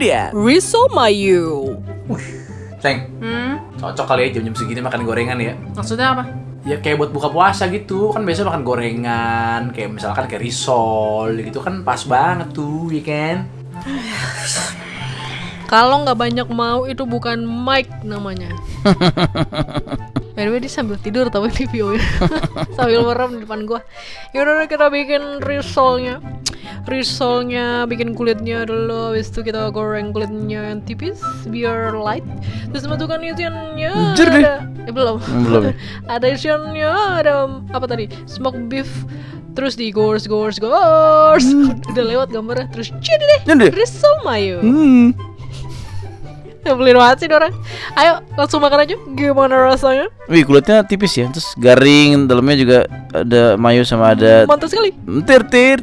dia, Riso Mayu. Ceng, Hmm, cocok kali ya jam-jam segini makan gorengan ya. maksudnya apa? Ya kayak buat buka puasa gitu kan biasa makan gorengan kayak misalkan kayak risol gitu kan pas banget tuh ya kan. Kalau nggak banyak mau itu bukan Mike namanya. By the way dia sambil tidur tapi di video ya Sambil merem di depan gua Yaudah deh, kita bikin risolnya Risolnya bikin kulitnya dulu Habis itu kita goreng kulitnya yang tipis Biar light. Terus masukkan isiannya ada, eh, belum. Hmm, belum ya? Ada isiannya Ada apa tadi? Smoked beef Terus di gores gores gores Udah lewat gambarnya Terus jadi deh. Jadi. Risol mayo Hmm. Beli banget sih orang. Ayo langsung makan aja. Gimana rasanya? Wih kulitnya tipis ya, terus garing, dalamnya juga ada mayo sama ada Mantap sekali. tir tir.